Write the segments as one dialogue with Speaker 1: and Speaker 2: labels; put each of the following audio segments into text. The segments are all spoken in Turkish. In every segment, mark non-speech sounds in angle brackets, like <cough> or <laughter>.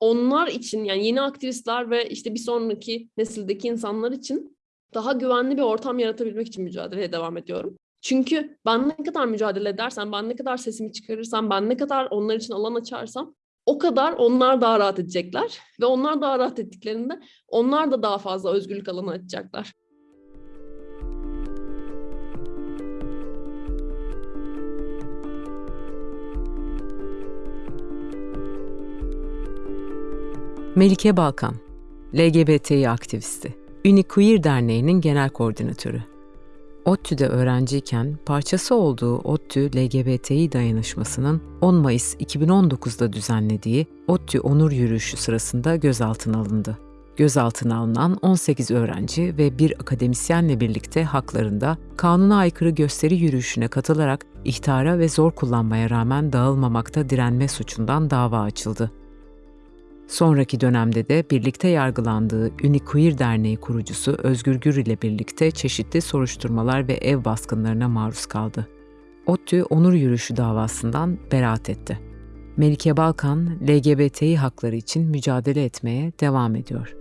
Speaker 1: onlar için yani yeni aktivistler ve işte bir sonraki nesildeki insanlar için daha güvenli bir ortam yaratabilmek için mücadeleye devam ediyorum. Çünkü ben ne kadar mücadele edersem, ben ne kadar sesimi çıkarırsam, ben ne kadar onlar için alan açarsam o kadar onlar daha rahat edecekler. Ve onlar daha rahat ettiklerinde onlar da daha fazla özgürlük alanı açacaklar.
Speaker 2: Melike Balkan, LGBTİ aktivisti, Uniqueer Derneği'nin genel koordinatörü. ODTÜ'de öğrenciyken parçası olduğu ODTÜ LGBTİ dayanışmasının 10 Mayıs 2019'da düzenlediği ODTÜ Onur Yürüyüşü sırasında gözaltına alındı. Gözaltına alınan 18 öğrenci ve bir akademisyenle birlikte haklarında kanuna aykırı gösteri yürüyüşüne katılarak ihtara ve zor kullanmaya rağmen dağılmamakta direnme suçundan dava açıldı. Sonraki dönemde de birlikte yargılandığı Uniqueer Derneği kurucusu Özgür Gür ile birlikte çeşitli soruşturmalar ve ev baskınlarına maruz kaldı. ODTÜ onur yürüyüşü davasından beraat etti. Melike Balkan, LGBTİ hakları için mücadele etmeye devam ediyor.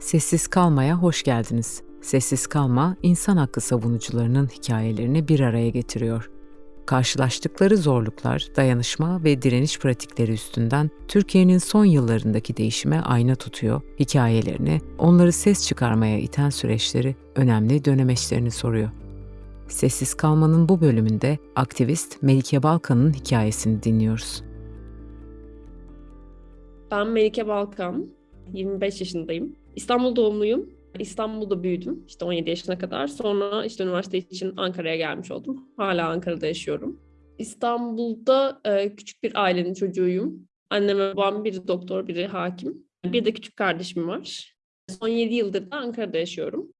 Speaker 2: Sessiz Kalma'ya hoş geldiniz. Sessiz Kalma, insan hakkı savunucularının hikayelerini bir araya getiriyor karşılaştıkları zorluklar, dayanışma ve direniş pratikleri üstünden Türkiye'nin son yıllarındaki değişime ayna tutuyor, hikayelerini, onları ses çıkarmaya iten süreçleri, önemli dönemeçlerini soruyor. Sessiz kalmanın bu bölümünde aktivist Melike Balkan'ın hikayesini dinliyoruz.
Speaker 1: Ben Melike Balkan, 25 yaşındayım. İstanbul doğumluyum. İstanbul'da büyüdüm işte 17 yaşına kadar. Sonra işte üniversite için Ankara'ya gelmiş oldum. Hala Ankara'da yaşıyorum. İstanbul'da e, küçük bir ailenin çocuğuyum. Annem ve babam biri doktor, biri hakim. Bir de küçük kardeşim var. Son 7 yıldır da Ankara'da yaşıyorum.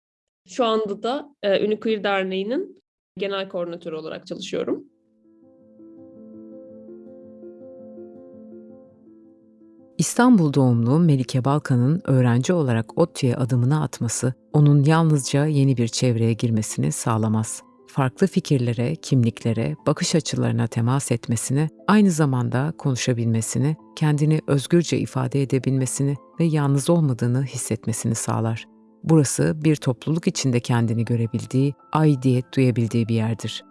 Speaker 1: Şu anda da e, Uniqueer Derneği'nin genel koordinatörü olarak çalışıyorum.
Speaker 2: İstanbul doğumlu Melike Balkan'ın öğrenci olarak ODTÜ'ye adımını atması, onun yalnızca yeni bir çevreye girmesini sağlamaz. Farklı fikirlere, kimliklere, bakış açılarına temas etmesini, aynı zamanda konuşabilmesini, kendini özgürce ifade edebilmesini ve yalnız olmadığını hissetmesini sağlar. Burası bir topluluk içinde kendini görebildiği, aidiyet duyabildiği bir yerdir.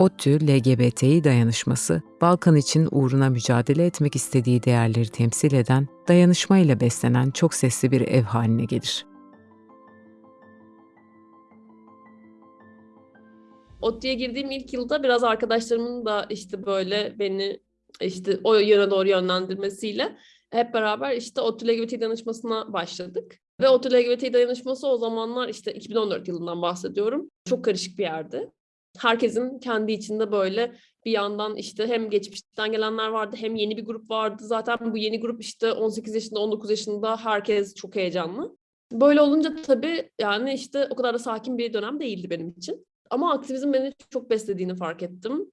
Speaker 2: ODTÜ LGBTİ dayanışması, Balkan için uğruna mücadele etmek istediği değerleri temsil eden, dayanışmayla beslenen çok sesli bir ev haline gelir.
Speaker 1: ODTÜ'ye girdiğim ilk yılda biraz arkadaşlarımın da işte böyle beni işte o yöne doğru yönlendirmesiyle hep beraber işte ODTÜ LGBT danışmasına başladık. Ve ODTÜ LGBT dayanışması o zamanlar işte 2014 yılından bahsediyorum. Çok karışık bir yerdi herkesin kendi içinde böyle bir yandan işte hem geçmişten gelenler vardı hem yeni bir grup vardı. Zaten bu yeni grup işte 18 yaşında 19 yaşında herkes çok heyecanlı. Böyle olunca tabii yani işte o kadar da sakin bir dönem değildi benim için. Ama aktivizm beni çok beslediğini fark ettim.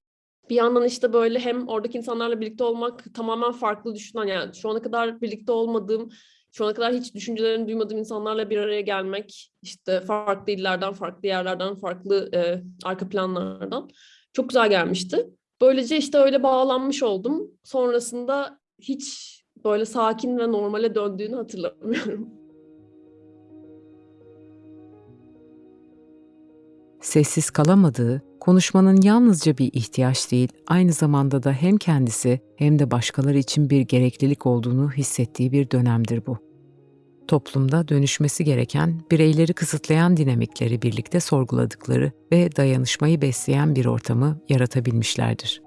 Speaker 1: Bir yandan işte böyle hem oradaki insanlarla birlikte olmak tamamen farklı düşünen yani şu ana kadar birlikte olmadığım şu ana kadar hiç düşüncelerini duymadığım insanlarla bir araya gelmek, işte farklı illerden, farklı yerlerden, farklı e, arka planlardan çok güzel gelmişti. Böylece işte öyle bağlanmış oldum. Sonrasında hiç böyle sakin ve normale döndüğünü hatırlamıyorum.
Speaker 2: Sessiz kalamadığı, konuşmanın yalnızca bir ihtiyaç değil, aynı zamanda da hem kendisi hem de başkaları için bir gereklilik olduğunu hissettiği bir dönemdir bu. Toplumda dönüşmesi gereken, bireyleri kısıtlayan dinamikleri birlikte sorguladıkları ve dayanışmayı besleyen bir ortamı yaratabilmişlerdir.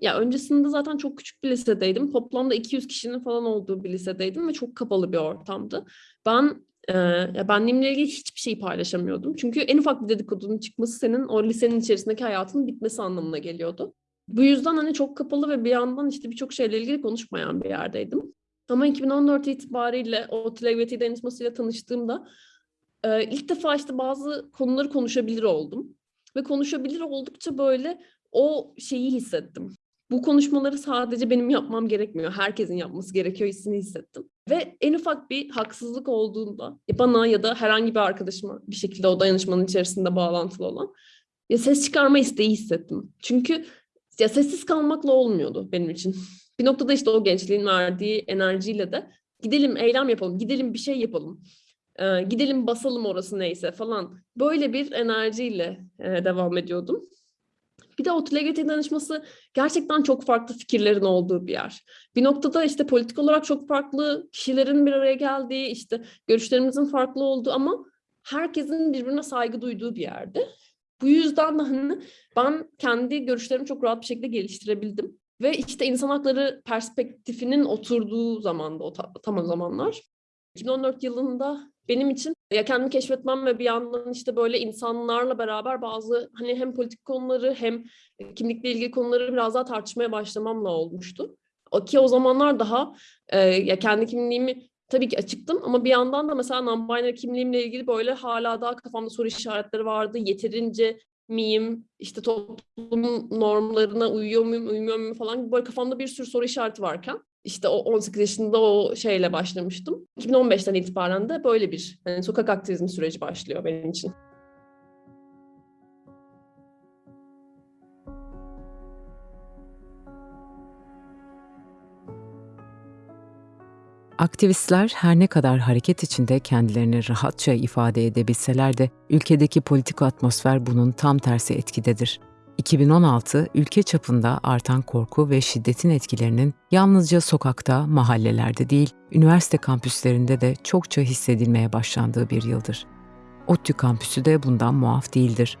Speaker 1: Ya öncesinde zaten çok küçük bir lisedeydim. Toplamda 200 kişinin falan olduğu bir lisedeydim ve çok kapalı bir ortamdı. Ben e, ya ilgili hiçbir şeyi paylaşamıyordum. Çünkü en ufak bir dedikodunun çıkması senin o lisenin içerisindeki hayatının bitmesi anlamına geliyordu. Bu yüzden hani çok kapalı ve bir yandan işte birçok şeyle ilgili konuşmayan bir yerdeydim. Ama 2014 itibariyle o LGBT dayanışmasıyla tanıştığımda e, ilk defa işte bazı konuları konuşabilir oldum. Ve konuşabilir oldukça böyle o şeyi hissettim. Bu konuşmaları sadece benim yapmam gerekmiyor. Herkesin yapması gerekiyor hissini hissettim. Ve en ufak bir haksızlık olduğunda ya bana ya da herhangi bir arkadaşıma bir şekilde o dayanışmanın içerisinde bağlantılı olan ya ses çıkarma isteği hissettim. Çünkü ya sessiz kalmakla olmuyordu benim için. <laughs> Bir noktada işte o gençliğin verdiği enerjiyle de gidelim eylem yapalım, gidelim bir şey yapalım, e, gidelim basalım orası neyse falan. Böyle bir enerjiyle e, devam ediyordum. Bir de o LGBT danışması gerçekten çok farklı fikirlerin olduğu bir yer. Bir noktada işte politik olarak çok farklı kişilerin bir araya geldiği, işte görüşlerimizin farklı olduğu ama herkesin birbirine saygı duyduğu bir yerde. Bu yüzden de hani ben kendi görüşlerimi çok rahat bir şekilde geliştirebildim. Ve işte insan hakları perspektifinin oturduğu zamanda o ta- tam o zamanlar. 2014 yılında benim için ya kendimi keşfetmem ve bir yandan işte böyle insanlarla beraber bazı hani hem politik konuları hem kimlikle ilgili konuları biraz daha tartışmaya başlamamla olmuştu. O ki o zamanlar daha e, ya kendi kimliğimi tabii ki açıktım ama bir yandan da mesela non-binary kimliğimle ilgili böyle hala daha kafamda soru işaretleri vardı. Yeterince miyim, işte toplum normlarına uyuyor muyum, uymuyor muyum falan böyle kafamda bir sürü soru işareti varken işte o 18 yaşında o şeyle başlamıştım. 2015'ten itibaren de böyle bir hani sokak aktivizmi süreci başlıyor benim için.
Speaker 2: Aktivistler her ne kadar hareket içinde kendilerini rahatça ifade edebilseler de ülkedeki politik atmosfer bunun tam tersi etkidedir. 2016 ülke çapında artan korku ve şiddetin etkilerinin yalnızca sokakta, mahallelerde değil, üniversite kampüslerinde de çokça hissedilmeye başlandığı bir yıldır. ODTÜ kampüsü de bundan muaf değildir.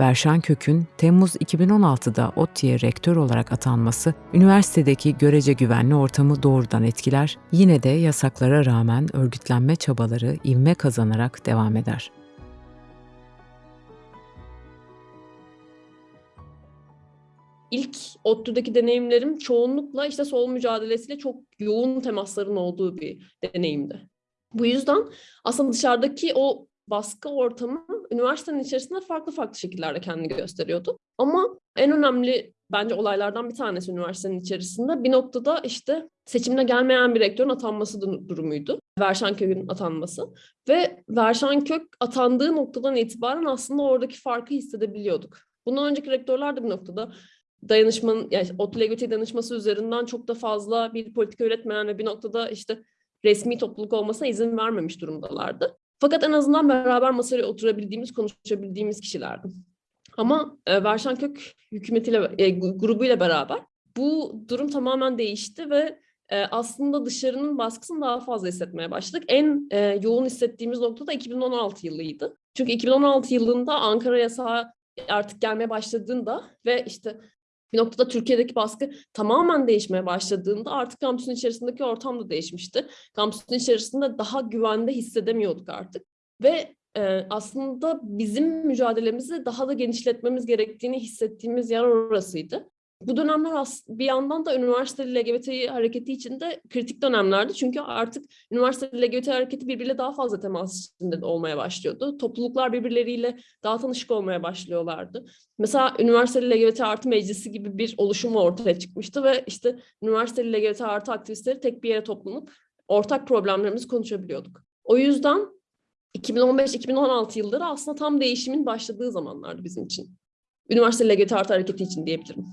Speaker 2: Verşan Kök'ün Temmuz 2016'da ODTÜ'ye rektör olarak atanması, üniversitedeki görece güvenli ortamı doğrudan etkiler, yine de yasaklara rağmen örgütlenme çabaları ivme kazanarak devam eder.
Speaker 1: İlk ODTÜ'deki deneyimlerim çoğunlukla işte sol mücadelesiyle çok yoğun temasların olduğu bir deneyimdi. Bu yüzden aslında dışarıdaki o baskı ortamı üniversitenin içerisinde farklı farklı şekillerde kendini gösteriyordu. Ama en önemli bence olaylardan bir tanesi üniversitenin içerisinde bir noktada işte seçimde gelmeyen bir rektörün atanması du- durumuydu. Verşankök'ün atanması. Ve Verşankök atandığı noktadan itibaren aslında oradaki farkı hissedebiliyorduk. Bundan önceki rektörler de bir noktada dayanışmanın, yani LGBT danışması üzerinden çok da fazla bir politika üretmeyen ve bir noktada işte resmi topluluk olmasına izin vermemiş durumdalardı. Fakat en azından beraber masaya oturabildiğimiz, konuşabildiğimiz kişilerdi. Ama e, Verşan Kök hükümetiyle, e, grubuyla beraber bu durum tamamen değişti ve e, aslında dışarının baskısını daha fazla hissetmeye başladık. En e, yoğun hissettiğimiz nokta da 2016 yılıydı. Çünkü 2016 yılında Ankara yasağı artık gelmeye başladığında ve işte bir noktada Türkiye'deki baskı tamamen değişmeye başladığında artık kampüsün içerisindeki ortam da değişmişti. Kampüsün içerisinde daha güvende hissedemiyorduk artık. Ve e, aslında bizim mücadelemizi daha da genişletmemiz gerektiğini hissettiğimiz yer orasıydı. Bu dönemler bir yandan da üniversiteli LGBT hareketi için de kritik dönemlerdi. Çünkü artık üniversiteli LGBT hareketi birbiriyle daha fazla temas içinde de olmaya başlıyordu. Topluluklar birbirleriyle daha tanışık olmaya başlıyorlardı. Mesela üniversiteli LGBT artı meclisi gibi bir oluşum ortaya çıkmıştı ve işte üniversiteli LGBT artı aktivistleri tek bir yere toplanıp ortak problemlerimizi konuşabiliyorduk. O yüzden 2015-2016 yılları aslında tam değişimin başladığı zamanlardı bizim için. Üniversiteli LGBT artı hareketi için diyebilirim.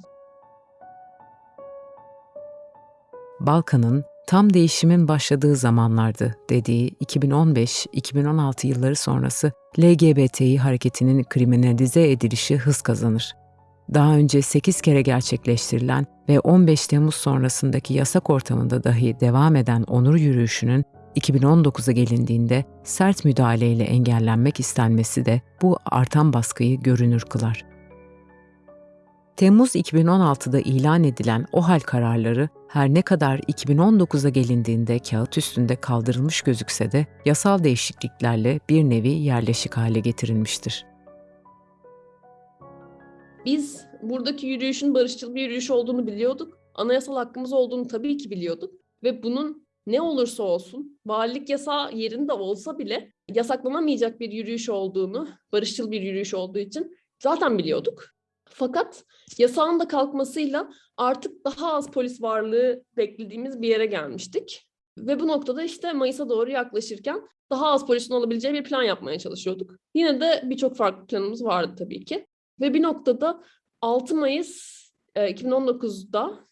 Speaker 2: Balkan'ın tam değişimin başladığı zamanlardı dediği 2015-2016 yılları sonrası LGBTİ hareketinin kriminalize edilişi hız kazanır. Daha önce 8 kere gerçekleştirilen ve 15 Temmuz sonrasındaki yasak ortamında dahi devam eden onur yürüyüşünün 2019'a gelindiğinde sert müdahaleyle engellenmek istenmesi de bu artan baskıyı görünür kılar. Temmuz 2016'da ilan edilen OHAL kararları her ne kadar 2019'a gelindiğinde kağıt üstünde kaldırılmış gözükse de yasal değişikliklerle bir nevi yerleşik hale getirilmiştir.
Speaker 1: Biz buradaki yürüyüşün barışçıl bir yürüyüş olduğunu biliyorduk. Anayasal hakkımız olduğunu tabii ki biliyorduk. Ve bunun ne olursa olsun, valilik yasağı yerinde olsa bile yasaklanamayacak bir yürüyüş olduğunu, barışçıl bir yürüyüş olduğu için zaten biliyorduk. Fakat yasağın da kalkmasıyla artık daha az polis varlığı beklediğimiz bir yere gelmiştik. Ve bu noktada işte Mayıs'a doğru yaklaşırken daha az polisin olabileceği bir plan yapmaya çalışıyorduk. Yine de birçok farklı planımız vardı tabii ki. Ve bir noktada 6 Mayıs e, 2019'da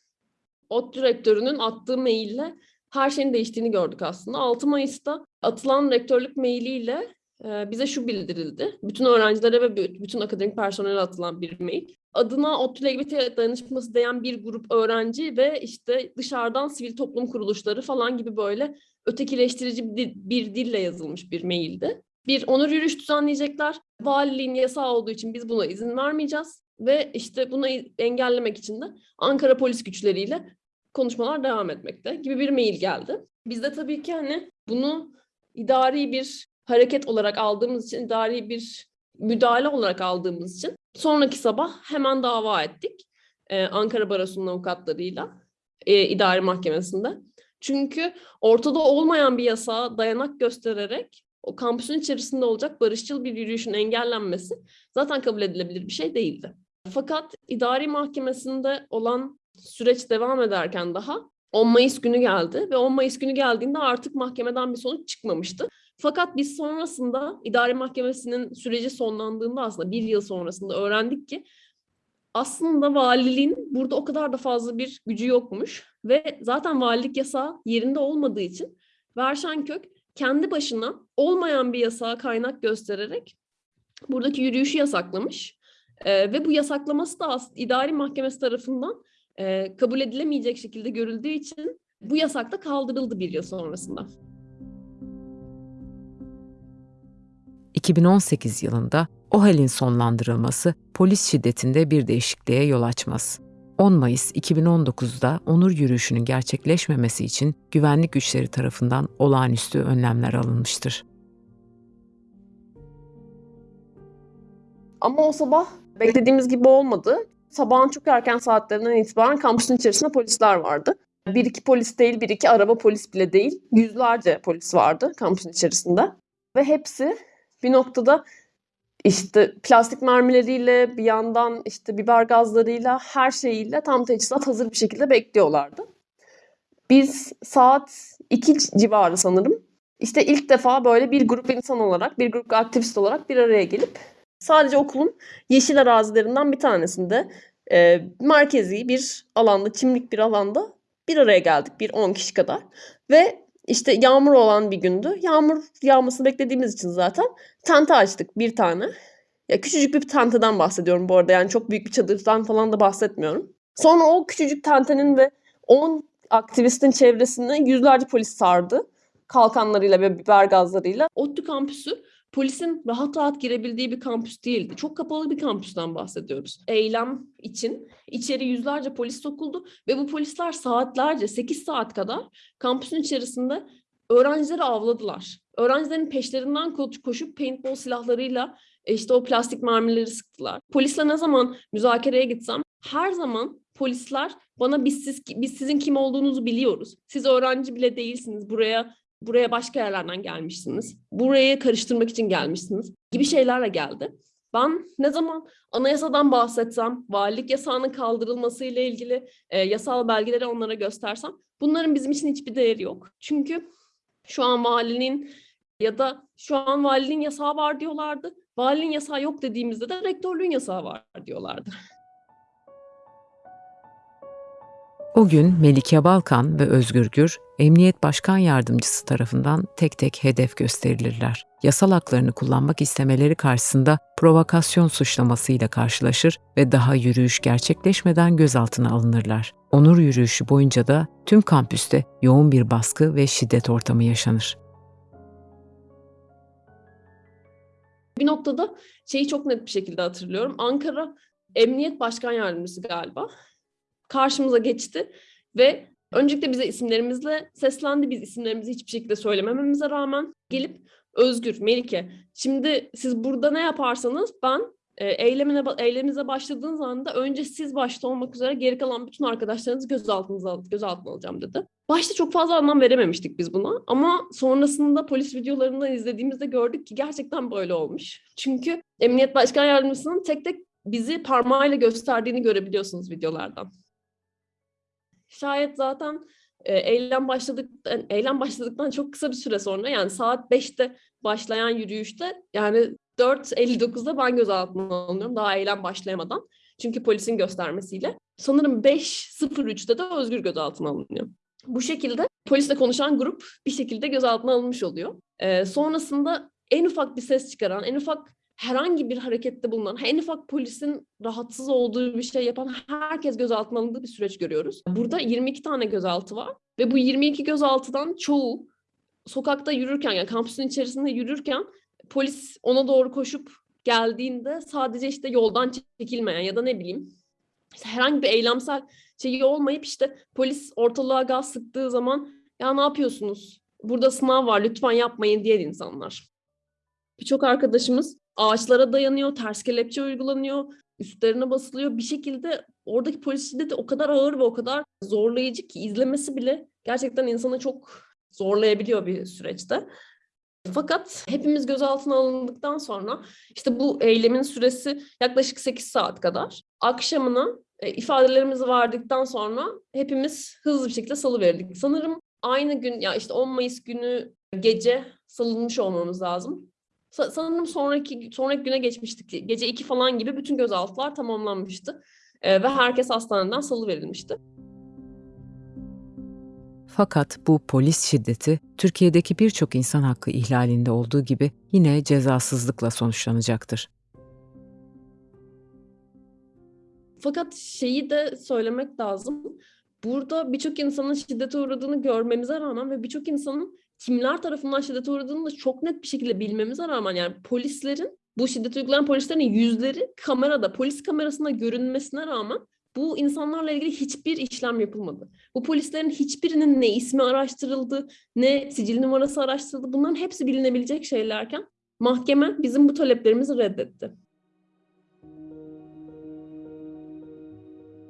Speaker 1: ODTÜ rektörünün attığı maille her şeyin değiştiğini gördük aslında. 6 Mayıs'ta atılan rektörlük mailiyle e, bize şu bildirildi. Bütün öğrencilere ve bütün akademik personele atılan bir mail. Adına ODTÜ LGBT dayanışması diyen bir grup öğrenci ve işte dışarıdan sivil toplum kuruluşları falan gibi böyle ötekileştirici bir, bir dille yazılmış bir maildi. Bir onur yürüyüş düzenleyecekler. Valiliğin yasağı olduğu için biz buna izin vermeyeceğiz. Ve işte bunu engellemek için de Ankara polis güçleriyle konuşmalar devam etmekte gibi bir mail geldi. Biz de tabii ki hani bunu idari bir hareket olarak aldığımız için, idari bir müdahale olarak aldığımız için sonraki sabah hemen dava ettik. Ee, Ankara Barosu'nun avukatlarıyla e, idari mahkemesinde. Çünkü ortada olmayan bir yasağa dayanak göstererek o kampüsün içerisinde olacak barışçıl bir yürüyüşün engellenmesi zaten kabul edilebilir bir şey değildi. Fakat idari mahkemesinde olan süreç devam ederken daha 10 Mayıs günü geldi ve 10 Mayıs günü geldiğinde artık mahkemeden bir sonuç çıkmamıştı. Fakat biz sonrasında idari mahkemesinin süreci sonlandığında aslında bir yıl sonrasında öğrendik ki aslında valiliğin burada o kadar da fazla bir gücü yokmuş ve zaten valilik yasağı yerinde olmadığı için Verşenkök kendi başına olmayan bir yasağa kaynak göstererek buradaki yürüyüşü yasaklamış. Ee, ve bu yasaklaması da idari mahkemesi tarafından e, kabul edilemeyecek şekilde görüldüğü için bu yasak da kaldırıldı bir yıl sonrasında.
Speaker 2: 2018 yılında OHAL'in sonlandırılması polis şiddetinde bir değişikliğe yol açmaz. 10 Mayıs 2019'da onur yürüyüşünün gerçekleşmemesi için güvenlik güçleri tarafından olağanüstü önlemler alınmıştır.
Speaker 1: Ama o sabah beklediğimiz gibi olmadı. Sabahın çok erken saatlerinden itibaren kampüsün içerisinde polisler vardı. Bir iki polis değil, bir iki araba polis bile değil. Yüzlerce polis vardı kampüsün içerisinde. Ve hepsi bir noktada işte plastik mermileriyle bir yandan işte biber gazlarıyla her şeyiyle tam teçhizat hazır bir şekilde bekliyorlardı. Biz saat 2 civarı sanırım işte ilk defa böyle bir grup insan olarak, bir grup aktivist olarak bir araya gelip sadece okulun yeşil arazilerinden bir tanesinde e, merkezi bir alanda, çimlik bir alanda bir araya geldik. Bir 10 kişi kadar. Ve işte yağmur olan bir gündü. Yağmur yağmasını beklediğimiz için zaten tente açtık bir tane. Ya küçücük bir tenteden bahsediyorum bu arada. Yani çok büyük bir çadırdan falan da bahsetmiyorum. Sonra o küçücük tentenin ve 10 aktivistin çevresine yüzlerce polis sardı. Kalkanlarıyla ve biber gazlarıyla. ODTÜ kampüsü polisin rahat rahat girebildiği bir kampüs değildi. Çok kapalı bir kampüsten bahsediyoruz. Eylem için içeri yüzlerce polis sokuldu ve bu polisler saatlerce 8 saat kadar kampüsün içerisinde öğrencileri avladılar. Öğrencilerin peşlerinden koşup paintball silahlarıyla e, işte o plastik mermileri sıktılar. Polisle ne zaman müzakereye gitsem her zaman polisler bana biz siz biz sizin kim olduğunuzu biliyoruz. Siz öğrenci bile değilsiniz. Buraya buraya başka yerlerden gelmişsiniz. Burayı karıştırmak için gelmişsiniz gibi şeylerle geldi. Ben ne zaman anayasadan bahsetsem, valilik yasağının kaldırılması ile ilgili e, yasal belgeleri onlara göstersem bunların bizim için hiçbir değeri yok. Çünkü şu an valinin ya da şu an valiliğin yasağı var diyorlardı. Valiliğin yasağı yok dediğimizde de rektörlüğün yasağı var diyorlardı.
Speaker 2: O gün Melike Balkan ve Özgür Gür, Emniyet Başkan Yardımcısı tarafından tek tek hedef gösterilirler. Yasal haklarını kullanmak istemeleri karşısında provokasyon suçlamasıyla karşılaşır ve daha yürüyüş gerçekleşmeden gözaltına alınırlar. Onur yürüyüşü boyunca da tüm kampüste yoğun bir baskı ve şiddet ortamı yaşanır.
Speaker 1: Bir noktada şeyi çok net bir şekilde hatırlıyorum. Ankara Emniyet Başkan Yardımcısı galiba karşımıza geçti ve öncelikle bize isimlerimizle seslendi. Biz isimlerimizi hiçbir şekilde söylemememize rağmen gelip Özgür, Melike, şimdi siz burada ne yaparsanız ben e, eylemine eyleminize başladığınız anda önce siz başta olmak üzere geri kalan bütün arkadaşlarınızı gözaltınıza gözaltına alacağım dedi. Başta çok fazla anlam verememiştik biz buna ama sonrasında polis videolarından izlediğimizde gördük ki gerçekten böyle olmuş. Çünkü Emniyet Başkan Yardımcısının tek tek bizi parmağıyla gösterdiğini görebiliyorsunuz videolardan. Şayet zaten e, eylem başladık yani eylem başladıktan çok kısa bir süre sonra yani saat 5'te başlayan yürüyüşte yani 4.59'da ben gözaltına alınıyorum daha eylem başlayamadan. Çünkü polisin göstermesiyle. Sanırım 5.03'te de Özgür gözaltına alınıyor. Bu şekilde polisle konuşan grup bir şekilde gözaltına alınmış oluyor. Ee, sonrasında en ufak bir ses çıkaran, en ufak herhangi bir harekette bulunan, en ufak polisin rahatsız olduğu bir şey yapan herkes gözaltına alındığı bir süreç görüyoruz. Burada 22 tane gözaltı var ve bu 22 gözaltıdan çoğu sokakta yürürken yani kampüsün içerisinde yürürken polis ona doğru koşup geldiğinde sadece işte yoldan çekilmeyen ya da ne bileyim işte herhangi bir eylemsel şeyi olmayıp işte polis ortalığa gaz sıktığı zaman ya ne yapıyorsunuz? Burada sınav var lütfen yapmayın diyen insanlar. Birçok arkadaşımız ağaçlara dayanıyor, ters kelepçe uygulanıyor, üstlerine basılıyor. Bir şekilde oradaki polis şiddeti o kadar ağır ve o kadar zorlayıcı ki izlemesi bile gerçekten insanı çok zorlayabiliyor bir süreçte. Fakat hepimiz gözaltına alındıktan sonra işte bu eylemin süresi yaklaşık 8 saat kadar. Akşamına e, ifadelerimizi verdikten sonra hepimiz hızlı bir şekilde salıverildik. Sanırım aynı gün ya işte 10 Mayıs günü gece salınmış olmamız lazım. Sa- sanırım sonraki sonraki güne geçmiştik. Gece 2 falan gibi bütün gözaltılar tamamlanmıştı. E, ve herkes hastaneden salıverilmişti.
Speaker 2: Fakat bu polis şiddeti Türkiye'deki birçok insan hakkı ihlalinde olduğu gibi yine cezasızlıkla sonuçlanacaktır.
Speaker 1: Fakat şeyi de söylemek lazım. Burada birçok insanın şiddete uğradığını görmemize rağmen ve birçok insanın kimler tarafından şiddete uğradığını da çok net bir şekilde bilmemize rağmen yani polislerin bu şiddet uygulayan polislerin yüzleri kamerada, polis kamerasında görünmesine rağmen bu insanlarla ilgili hiçbir işlem yapılmadı. Bu polislerin hiçbirinin ne ismi araştırıldı, ne sicil numarası araştırıldı. Bunların hepsi bilinebilecek şeylerken mahkeme bizim bu taleplerimizi reddetti.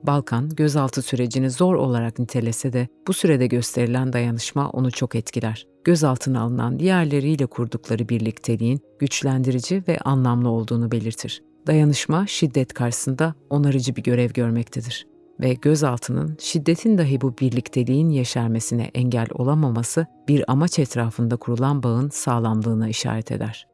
Speaker 2: Balkan gözaltı sürecini zor olarak nitelese de bu sürede gösterilen dayanışma onu çok etkiler. Gözaltına alınan diğerleriyle kurdukları birlikteliğin güçlendirici ve anlamlı olduğunu belirtir. Dayanışma şiddet karşısında onarıcı bir görev görmektedir ve gözaltının şiddetin dahi bu birlikteliğin yeşermesine engel olamaması bir amaç etrafında kurulan bağın sağlamlığına işaret eder.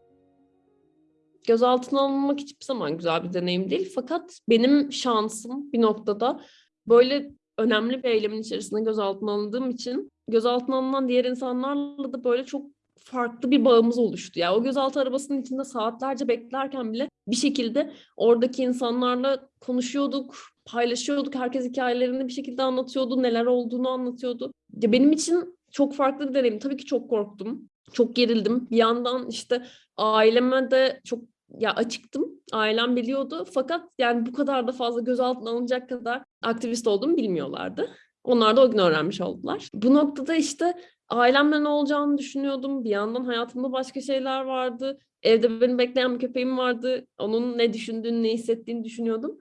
Speaker 1: Gözaltına alınmak hiçbir zaman güzel bir deneyim değil. Fakat benim şansım bir noktada böyle önemli bir eylemin içerisinde gözaltına alındığım için gözaltına alınan diğer insanlarla da böyle çok farklı bir bağımız oluştu. Yani o gözaltı arabasının içinde saatlerce beklerken bile bir şekilde oradaki insanlarla konuşuyorduk, paylaşıyorduk. Herkes hikayelerini bir şekilde anlatıyordu, neler olduğunu anlatıyordu. Ya benim için çok farklı bir deneyim. Tabii ki çok korktum, çok gerildim. Bir yandan işte aileme de çok ya açıktım. Ailem biliyordu. Fakat yani bu kadar da fazla gözaltına alınacak kadar aktivist olduğumu bilmiyorlardı. Onlar da o gün öğrenmiş oldular. Bu noktada işte ailemle ne olacağını düşünüyordum. Bir yandan hayatımda başka şeyler vardı. Evde beni bekleyen bir köpeğim vardı. Onun ne düşündüğünü, ne hissettiğini düşünüyordum.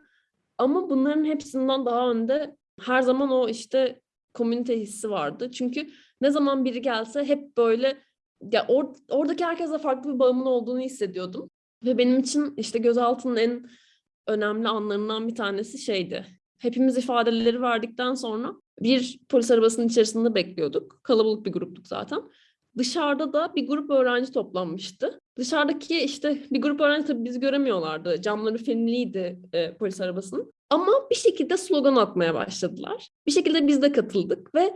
Speaker 1: Ama bunların hepsinden daha önde her zaman o işte komünite hissi vardı. Çünkü ne zaman biri gelse hep böyle ya or, oradaki herkese farklı bir bağımın olduğunu hissediyordum. Ve benim için işte gözaltının en önemli anlarından bir tanesi şeydi. Hepimiz ifadeleri verdikten sonra bir polis arabasının içerisinde bekliyorduk. Kalabalık bir gruptuk zaten. Dışarıda da bir grup öğrenci toplanmıştı. Dışarıdaki işte bir grup öğrenci tabii bizi göremiyorlardı. Camları filmliydi e, polis arabasının. Ama bir şekilde slogan atmaya başladılar. Bir şekilde biz de katıldık ve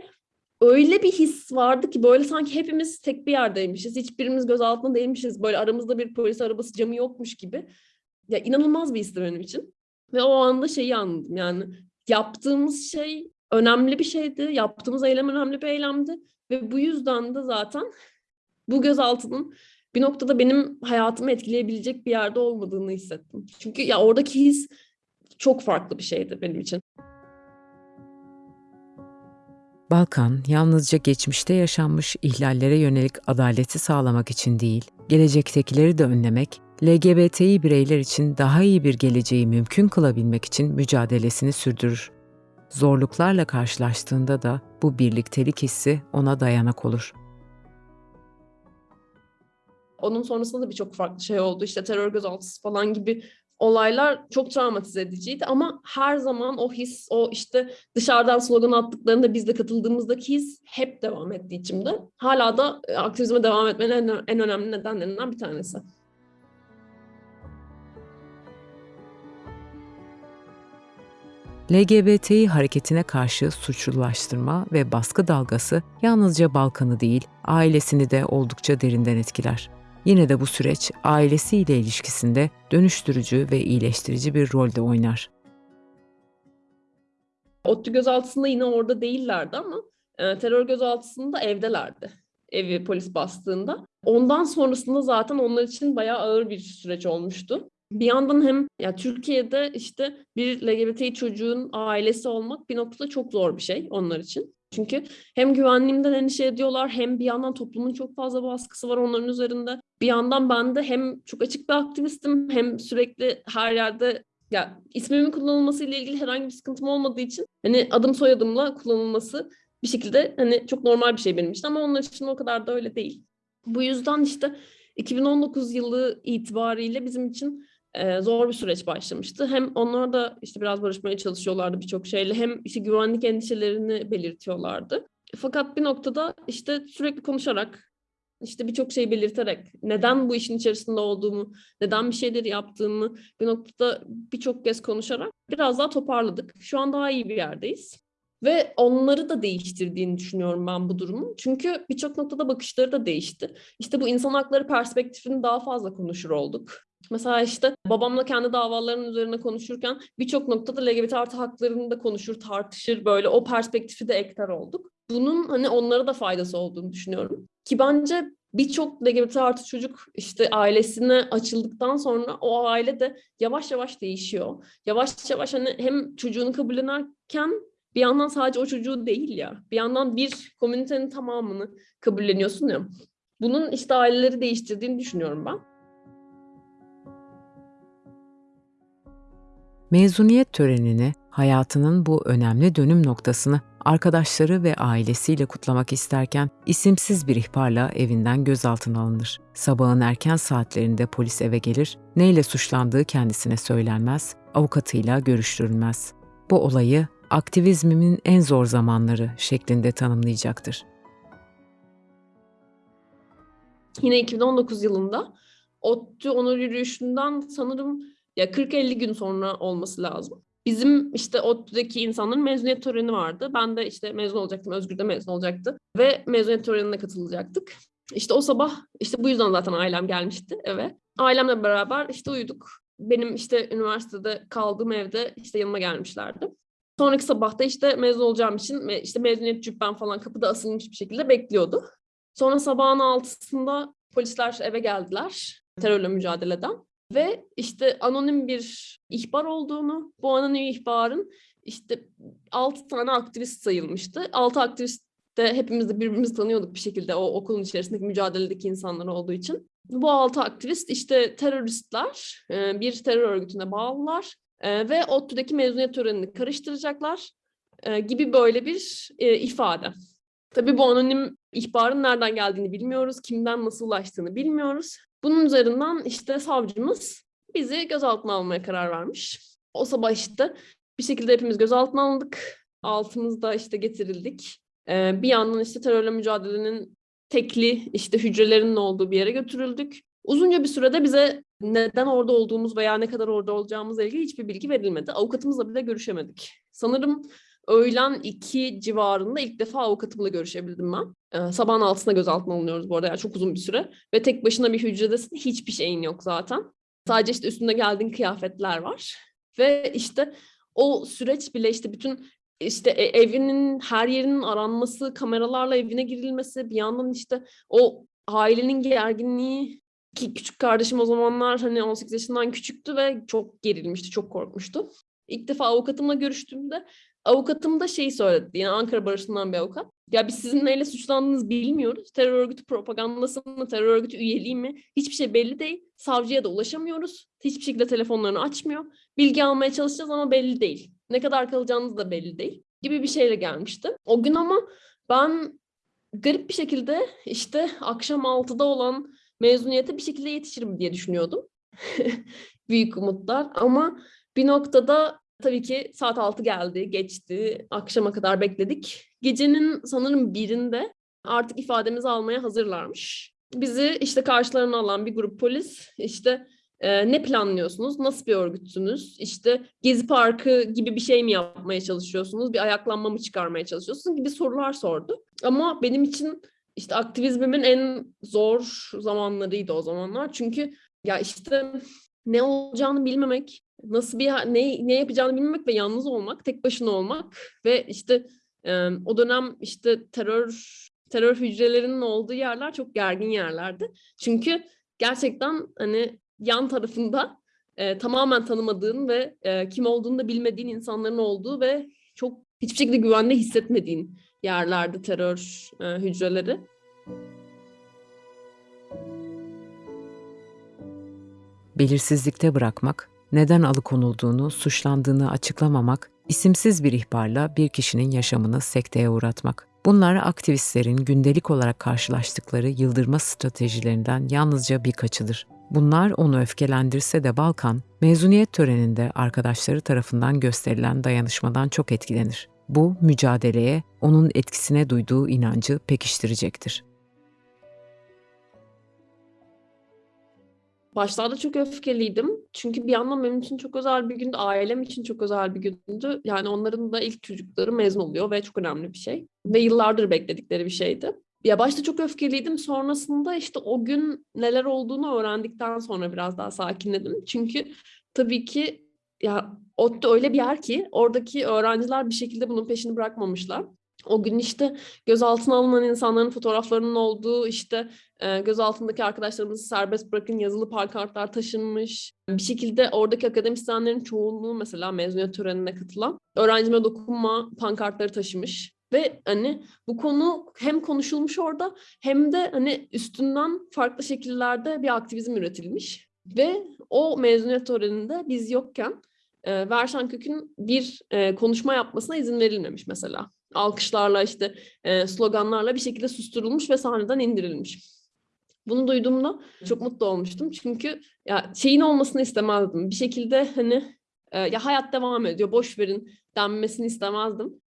Speaker 1: öyle bir his vardı ki böyle sanki hepimiz tek bir yerdeymişiz. Hiçbirimiz gözaltında değilmişiz. Böyle aramızda bir polis arabası camı yokmuş gibi. Ya inanılmaz bir histi benim için. Ve o anda şeyi anladım yani yaptığımız şey önemli bir şeydi. Yaptığımız eylem önemli bir eylemdi. Ve bu yüzden de zaten bu gözaltının bir noktada benim hayatımı etkileyebilecek bir yerde olmadığını hissettim. Çünkü ya oradaki his çok farklı bir şeydi benim için.
Speaker 2: Balkan yalnızca geçmişte yaşanmış ihlallere yönelik adaleti sağlamak için değil, gelecektekileri de önlemek, LGBTİ bireyler için daha iyi bir geleceği mümkün kılabilmek için mücadelesini sürdürür. Zorluklarla karşılaştığında da bu birliktelik hissi ona dayanak olur.
Speaker 1: Onun sonrasında da birçok farklı şey oldu. İşte terör gözaltısı falan gibi olaylar çok travmatize ediciydi ama her zaman o his, o işte dışarıdan slogan attıklarında biz de katıldığımızdaki his hep devam etti içimde. Hala da e, aktivizme devam etmenin en, en önemli nedenlerinden bir tanesi.
Speaker 2: LGBTİ hareketine karşı suçlulaştırma ve baskı dalgası yalnızca Balkan'ı değil, ailesini de oldukça derinden etkiler. Yine de bu süreç ailesiyle ilişkisinde dönüştürücü ve iyileştirici bir rol de oynar.
Speaker 1: ODTÜ gözaltısında yine orada değillerdi ama e, terör gözaltısında evdelerdi. Evi polis bastığında. Ondan sonrasında zaten onlar için bayağı ağır bir süreç olmuştu. Bir yandan hem ya Türkiye'de işte bir LGBT çocuğun ailesi olmak bir noktada çok zor bir şey onlar için. Çünkü hem güvenliğimden endişe ediyorlar hem bir yandan toplumun çok fazla baskısı var onların üzerinde. Bir yandan ben de hem çok açık bir aktivistim hem sürekli her yerde ya ismimin kullanılması ile ilgili herhangi bir sıkıntım olmadığı için hani adım soyadımla kullanılması bir şekilde hani çok normal bir şey benim için ama onlar için o kadar da öyle değil. Bu yüzden işte 2019 yılı itibariyle bizim için e, zor bir süreç başlamıştı. Hem onlar da işte biraz barışmaya çalışıyorlardı birçok şeyle hem işte güvenlik endişelerini belirtiyorlardı. Fakat bir noktada işte sürekli konuşarak işte birçok şey belirterek neden bu işin içerisinde olduğumu, neden bir şeyleri yaptığımı bir noktada birçok kez konuşarak biraz daha toparladık. Şu an daha iyi bir yerdeyiz. Ve onları da değiştirdiğini düşünüyorum ben bu durumun. Çünkü birçok noktada bakışları da değişti. İşte bu insan hakları perspektifini daha fazla konuşur olduk. Mesela işte babamla kendi davalarının üzerine konuşurken birçok noktada LGBT artı haklarını da konuşur, tartışır böyle o perspektifi de ekler olduk. Bunun hani onlara da faydası olduğunu düşünüyorum. Ki bence birçok LGBT artı çocuk işte ailesine açıldıktan sonra o aile de yavaş yavaş değişiyor. Yavaş yavaş hani hem çocuğunu kabullenerken bir yandan sadece o çocuğu değil ya. Bir yandan bir komünitenin tamamını kabulleniyorsun ya. Bunun işte aileleri değiştirdiğini düşünüyorum ben.
Speaker 2: Mezuniyet törenini, hayatının bu önemli dönüm noktasını arkadaşları ve ailesiyle kutlamak isterken isimsiz bir ihbarla evinden gözaltına alınır. Sabahın erken saatlerinde polis eve gelir, neyle suçlandığı kendisine söylenmez, avukatıyla görüştürülmez. Bu olayı aktivizmimin en zor zamanları şeklinde tanımlayacaktır.
Speaker 1: Yine 2019 yılında ODTÜ onur yürüyüşünden sanırım ya 40-50 gün sonra olması lazım. Bizim işte ODTÜ'deki insanların mezuniyet töreni vardı. Ben de işte mezun olacaktım, Özgür de mezun olacaktı. Ve mezuniyet törenine katılacaktık. İşte o sabah, işte bu yüzden zaten ailem gelmişti eve. Ailemle beraber işte uyuduk. Benim işte üniversitede kaldığım evde işte yanıma gelmişlerdi. Sonraki sabahta işte mezun olacağım için işte mezuniyet cübbem falan kapıda asılmış bir şekilde bekliyordu. Sonra sabahın altısında polisler eve geldiler terörle mücadeleden. Ve işte anonim bir ihbar olduğunu, bu anonim ihbarın işte 6 tane aktivist sayılmıştı. 6 aktivist de hepimiz de birbirimizi tanıyorduk bir şekilde o okulun içerisindeki mücadeledeki insanlar olduğu için. Bu altı aktivist işte teröristler, bir terör örgütüne bağlılar ve ODTÜ'deki mezuniyet törenini karıştıracaklar gibi böyle bir ifade. Tabii bu anonim ihbarın nereden geldiğini bilmiyoruz, kimden nasıl ulaştığını bilmiyoruz. Bunun üzerinden işte savcımız bizi gözaltına almaya karar vermiş. O sabah işte bir şekilde hepimiz gözaltına alındık. Altımızda işte getirildik. Ee, bir yandan işte terörle mücadelenin tekli işte hücrelerinin olduğu bir yere götürüldük. Uzunca bir sürede bize neden orada olduğumuz veya ne kadar orada olacağımızla ilgili hiçbir bilgi verilmedi. Avukatımızla bile görüşemedik. Sanırım öğlen iki civarında ilk defa avukatımla görüşebildim ben. Ee, sabahın altısında gözaltına alınıyoruz bu arada yani çok uzun bir süre. Ve tek başına bir hücredesin hiçbir şeyin yok zaten. Sadece işte üstünde geldiğin kıyafetler var. Ve işte o süreç bile işte bütün işte e, evinin her yerinin aranması, kameralarla evine girilmesi, bir yandan işte o ailenin gerginliği ki küçük kardeşim o zamanlar hani 18 yaşından küçüktü ve çok gerilmişti, çok korkmuştu. İlk defa avukatımla görüştüğümde avukatım da şeyi söyledi. Yani Ankara Barışı'ndan bir avukat. Ya biz sizin neyle suçlandığınızı bilmiyoruz. Terör örgütü propagandası mı, terör örgütü üyeliği mi? Hiçbir şey belli değil. Savcıya da ulaşamıyoruz. Hiçbir şekilde telefonlarını açmıyor. Bilgi almaya çalışacağız ama belli değil. Ne kadar kalacağınız da belli değil. Gibi bir şeyle gelmişti. O gün ama ben garip bir şekilde işte akşam 6'da olan mezuniyete bir şekilde yetişirim diye düşünüyordum. <laughs> büyük umutlar ama bir noktada tabii ki saat 6 geldi, geçti, akşama kadar bekledik. Gecenin sanırım birinde artık ifademizi almaya hazırlarmış. Bizi işte karşılarına alan bir grup polis işte e, ne planlıyorsunuz, nasıl bir örgütsünüz, işte Gezi Parkı gibi bir şey mi yapmaya çalışıyorsunuz, bir ayaklanma mı çıkarmaya çalışıyorsunuz gibi sorular sordu. Ama benim için işte aktivizmimin en zor zamanlarıydı o zamanlar. Çünkü ya işte ne olacağını bilmemek, nasıl bir ne ne yapacağını bilmemek ve yalnız olmak, tek başına olmak ve işte e, o dönem işte terör terör hücrelerinin olduğu yerler çok gergin yerlerdi. Çünkü gerçekten hani yan tarafında e, tamamen tanımadığın ve e, kim olduğunu da bilmediğin insanların olduğu ve çok hiçbir şekilde güvende hissetmediğin yerlerdi terör e, hücreleri.
Speaker 2: Belirsizlikte bırakmak, neden alıkonulduğunu, suçlandığını açıklamamak, isimsiz bir ihbarla bir kişinin yaşamını sekteye uğratmak. Bunlar aktivistlerin gündelik olarak karşılaştıkları yıldırma stratejilerinden yalnızca birkaçıdır. Bunlar onu öfkelendirse de Balkan, mezuniyet töreninde arkadaşları tarafından gösterilen dayanışmadan çok etkilenir. Bu mücadeleye onun etkisine duyduğu inancı pekiştirecektir.
Speaker 1: Başlarda çok öfkeliydim. Çünkü bir yandan benim için çok özel bir gündü. Ailem için çok özel bir gündü. Yani onların da ilk çocukları mezun oluyor ve çok önemli bir şey. Ve yıllardır bekledikleri bir şeydi. Ya başta çok öfkeliydim. Sonrasında işte o gün neler olduğunu öğrendikten sonra biraz daha sakinledim. Çünkü tabii ki ya ODTÜ öyle bir yer ki oradaki öğrenciler bir şekilde bunun peşini bırakmamışlar. O gün işte gözaltına alınan insanların fotoğraflarının olduğu işte e, gözaltındaki arkadaşlarımızı serbest bırakın yazılı pankartlar taşınmış. Bir şekilde oradaki akademisyenlerin çoğunluğu mesela mezuniyet törenine katılan öğrencime dokunma pankartları taşımış. Ve hani bu konu hem konuşulmuş orada hem de hani üstünden farklı şekillerde bir aktivizm üretilmiş. Ve o mezuniyet töreninde biz yokken e, Verşan Kök'ün bir e, konuşma yapmasına izin verilmemiş mesela. Alkışlarla işte e, sloganlarla bir şekilde susturulmuş ve sahneden indirilmiş. Bunu duyduğumda çok mutlu olmuştum. Çünkü ya şeyin olmasını istemezdim. Bir şekilde hani e, ya hayat devam ediyor, boş verin denmesini istemezdim.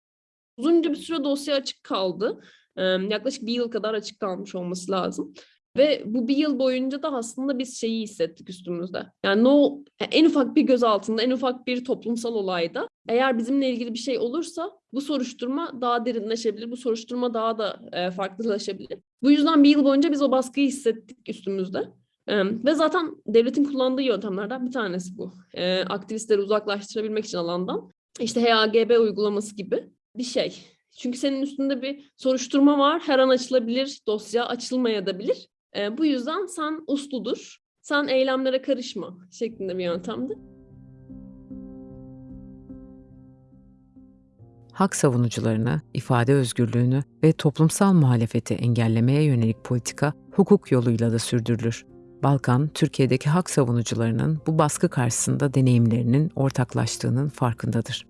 Speaker 1: Uzunca bir süre dosya açık kaldı. E, yaklaşık bir yıl kadar açık kalmış olması lazım. Ve bu bir yıl boyunca da aslında biz şeyi hissettik üstümüzde. Yani no, en ufak bir gözaltında, en ufak bir toplumsal olayda eğer bizimle ilgili bir şey olursa bu soruşturma daha derinleşebilir, bu soruşturma daha da e, farklılaşabilir. Bu yüzden bir yıl boyunca biz o baskıyı hissettik üstümüzde. E, ve zaten devletin kullandığı yöntemlerden bir tanesi bu. E, aktivistleri uzaklaştırabilmek için alandan. İşte HAGB uygulaması gibi bir şey. Çünkü senin üstünde bir soruşturma var, her an açılabilir, dosya açılmayabilir. E, bu yüzden sen usludur, sen eylemlere karışma şeklinde bir yöntemdi.
Speaker 2: Hak savunucularını, ifade özgürlüğünü ve toplumsal muhalefeti engellemeye yönelik politika hukuk yoluyla da sürdürülür. Balkan, Türkiye'deki hak savunucularının bu baskı karşısında deneyimlerinin ortaklaştığının farkındadır.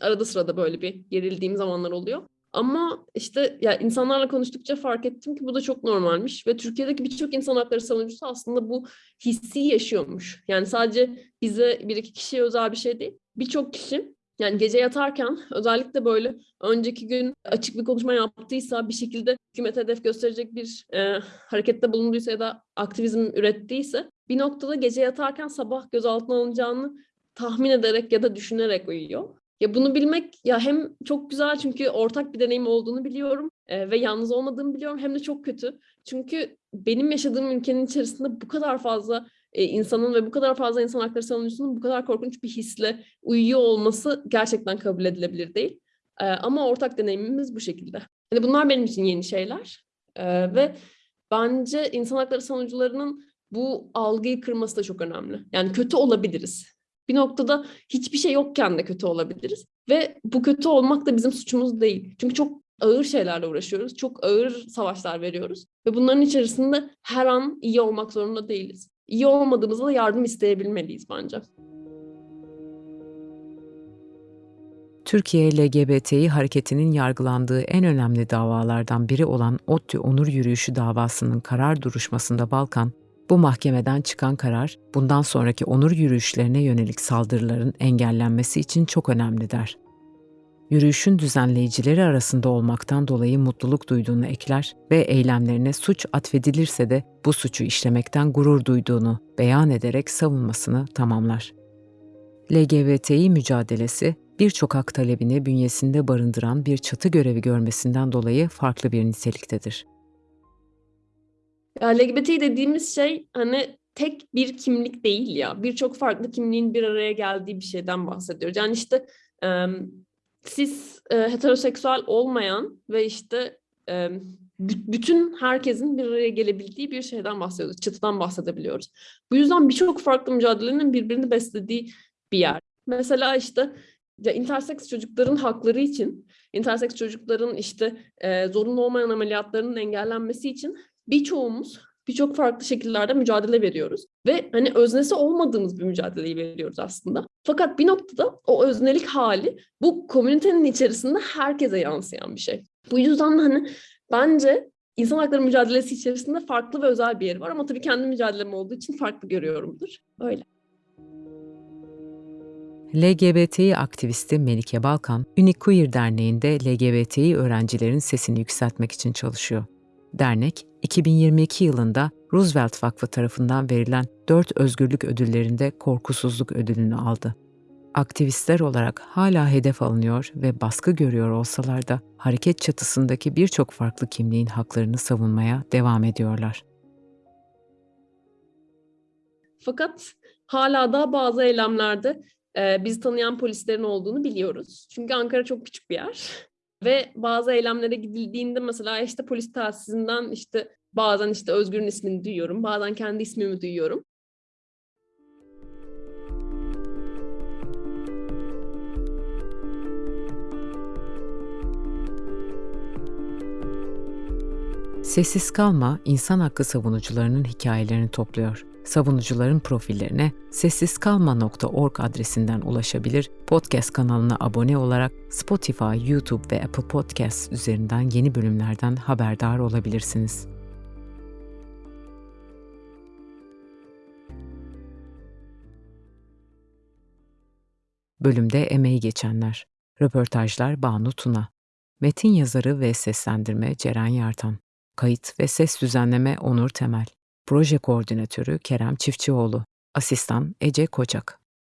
Speaker 1: Arada sırada böyle bir gerildiğim zamanlar oluyor. Ama işte ya insanlarla konuştukça fark ettim ki bu da çok normalmiş ve Türkiye'deki birçok insan hakları savunucusu aslında bu hissi yaşıyormuş. Yani sadece bize bir iki kişiye özel bir şey değil. Birçok kişi yani gece yatarken özellikle böyle önceki gün açık bir konuşma yaptıysa bir şekilde hükümete hedef gösterecek bir e, harekette bulunduysa ya da aktivizm ürettiyse bir noktada gece yatarken sabah gözaltına alınacağını tahmin ederek ya da düşünerek uyuyor. Ya bunu bilmek ya hem çok güzel çünkü ortak bir deneyim olduğunu biliyorum e, ve yalnız olmadığımı biliyorum hem de çok kötü. Çünkü benim yaşadığım ülkenin içerisinde bu kadar fazla e, insanın ve bu kadar fazla insan hakları savunucusunun bu kadar korkunç bir hisle uyuyor olması gerçekten kabul edilebilir değil. E, ama ortak deneyimimiz bu şekilde. Yani bunlar benim için yeni şeyler e, ve bence insan hakları savunucularının bu algıyı kırması da çok önemli. Yani kötü olabiliriz bir noktada hiçbir şey yokken de kötü olabiliriz. Ve bu kötü olmak da bizim suçumuz değil. Çünkü çok ağır şeylerle uğraşıyoruz. Çok ağır savaşlar veriyoruz. Ve bunların içerisinde her an iyi olmak zorunda değiliz. İyi olmadığımızda da yardım isteyebilmeliyiz bence.
Speaker 2: Türkiye LGBTİ hareketinin yargılandığı en önemli davalardan biri olan ODTÜ Onur Yürüyüşü davasının karar duruşmasında Balkan, bu mahkemeden çıkan karar, bundan sonraki onur yürüyüşlerine yönelik saldırıların engellenmesi için çok önemli der. Yürüyüşün düzenleyicileri arasında olmaktan dolayı mutluluk duyduğunu ekler ve eylemlerine suç atfedilirse de bu suçu işlemekten gurur duyduğunu beyan ederek savunmasını tamamlar. LGBTİ mücadelesi birçok hak talebini bünyesinde barındıran bir çatı görevi görmesinden dolayı farklı bir niteliktedir.
Speaker 1: Ya LGBT dediğimiz şey hani tek bir kimlik değil ya. Birçok farklı kimliğin bir araya geldiği bir şeyden bahsediyoruz. Yani işte e, siz e, heteroseksüel olmayan ve işte e, bü- bütün herkesin bir araya gelebildiği bir şeyden bahsediyoruz. Çıtıdan bahsedebiliyoruz. Bu yüzden birçok farklı mücadelenin birbirini beslediği bir yer. Mesela işte ya interseks çocukların hakları için, interseks çocukların işte e, zorunlu olmayan ameliyatlarının engellenmesi için birçoğumuz birçok farklı şekillerde mücadele veriyoruz. Ve hani öznesi olmadığımız bir mücadeleyi veriyoruz aslında. Fakat bir noktada o öznelik hali bu komünitenin içerisinde herkese yansıyan bir şey. Bu yüzden de hani bence insan hakları mücadelesi içerisinde farklı ve özel bir yeri var ama tabii kendi mücadelem olduğu için farklı görüyorumdur. Öyle.
Speaker 2: LGBTİ aktivisti Melike Balkan, Unique Queer Derneği'nde LGBTİ öğrencilerin sesini yükseltmek için çalışıyor. Dernek, 2022 yılında Roosevelt Vakfı tarafından verilen 4 özgürlük ödüllerinde korkusuzluk ödülünü aldı. Aktivistler olarak hala hedef alınıyor ve baskı görüyor olsalar da hareket çatısındaki birçok farklı kimliğin haklarını savunmaya devam ediyorlar.
Speaker 1: Fakat hala da bazı eylemlerde e, bizi tanıyan polislerin olduğunu biliyoruz. Çünkü Ankara çok küçük bir yer. Ve bazı eylemlere gidildiğinde mesela işte polis telsizinde işte bazen işte Özgür'ün ismini duyuyorum, bazen kendi ismimi duyuyorum.
Speaker 2: Sessiz Kalma, insan hakkı savunucularının hikayelerini topluyor. Savunucuların profillerine sessizkalma.org adresinden ulaşabilir, podcast kanalına abone olarak Spotify, YouTube ve Apple Podcasts üzerinden yeni bölümlerden haberdar olabilirsiniz. Bölümde emeği geçenler. Röportajlar Banu Tuna. Metin yazarı ve seslendirme Ceren Yartan. Kayıt ve ses düzenleme Onur Temel. Proje koordinatörü Kerem Çiftçioğlu. Asistan Ece Koçak.